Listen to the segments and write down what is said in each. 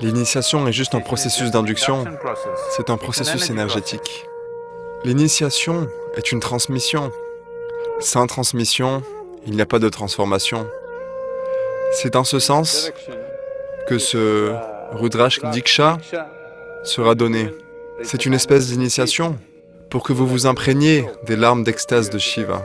L'initiation est juste un processus d'induction, c'est un processus énergétique. L'initiation est une transmission. Sans transmission, il n'y a pas de transformation. C'est en ce sens que ce Rudrash Diksha sera donné. C'est une espèce d'initiation pour que vous vous imprégniez des larmes d'extase de Shiva.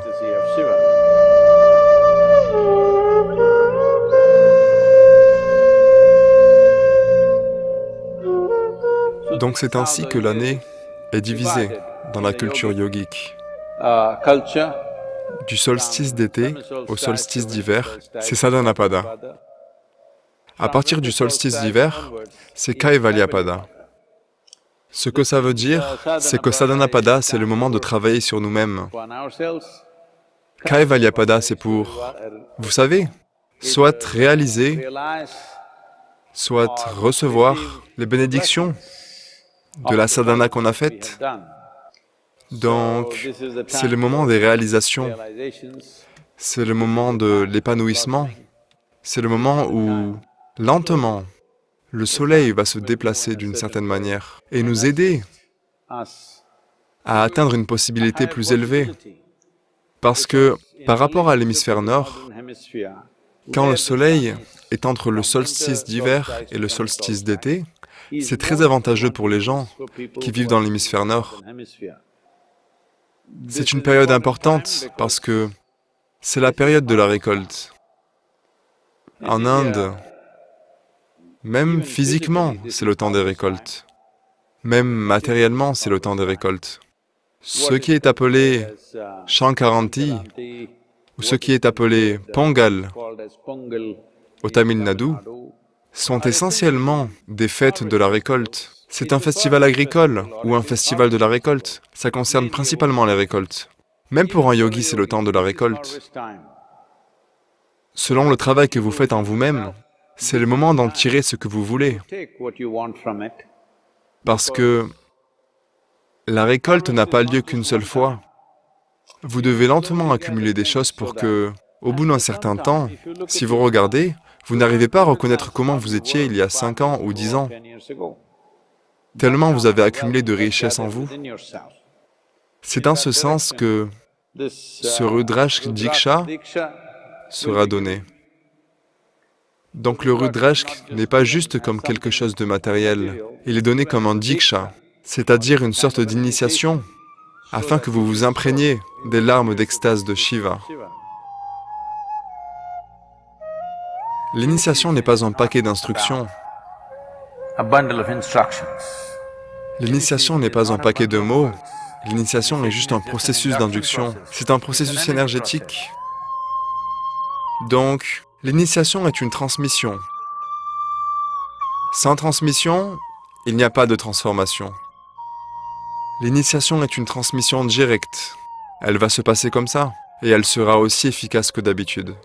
Donc c'est ainsi que l'année est divisée dans la culture yogique. Du solstice d'été au solstice d'hiver, c'est Sadhanapada. À partir du solstice d'hiver, c'est Kaivalyapada. Ce que ça veut dire, c'est que Sadhanapada, c'est le moment de travailler sur nous-mêmes. Kaivalyapada, c'est pour, vous savez, soit réaliser, soit recevoir les bénédictions de la sadhana qu'on a faite. Donc, c'est le moment des réalisations, c'est le moment de l'épanouissement, c'est le moment où, lentement, le soleil va se déplacer d'une certaine manière et nous aider à atteindre une possibilité plus élevée. Parce que, par rapport à l'hémisphère nord, quand le soleil est entre le solstice d'hiver et le solstice d'été, c'est très avantageux pour les gens qui vivent dans l'hémisphère nord. C'est une période importante parce que c'est la période de la récolte. En Inde, même physiquement, c'est le temps des récoltes. Même matériellement, c'est le temps des récoltes. Ce qui est appelé Shankaranti, ou ce qui est appelé Pongal au Tamil Nadu, sont essentiellement des fêtes de la récolte. C'est un festival agricole ou un festival de la récolte. Ça concerne principalement les récoltes. Même pour un yogi, c'est le temps de la récolte. Selon le travail que vous faites en vous-même, c'est le moment d'en tirer ce que vous voulez. Parce que la récolte n'a pas lieu qu'une seule fois. Vous devez lentement accumuler des choses pour que, au bout d'un certain temps, si vous regardez, vous n'arrivez pas à reconnaître comment vous étiez il y a 5 ans ou 10 ans, tellement vous avez accumulé de richesses en vous. C'est dans ce sens que ce Rudrash Diksha sera donné. Donc le Rudrashk n'est pas juste comme quelque chose de matériel, il est donné comme un Diksha, c'est-à-dire une sorte d'initiation, afin que vous vous imprégniez des larmes d'extase de Shiva. L'initiation n'est pas un paquet d'instructions. L'initiation n'est pas un paquet de mots. L'initiation est juste un processus d'induction. C'est un processus énergétique. Donc, l'initiation est une transmission. Sans transmission, il n'y a pas de transformation. L'initiation est une transmission directe. Elle va se passer comme ça, et elle sera aussi efficace que d'habitude.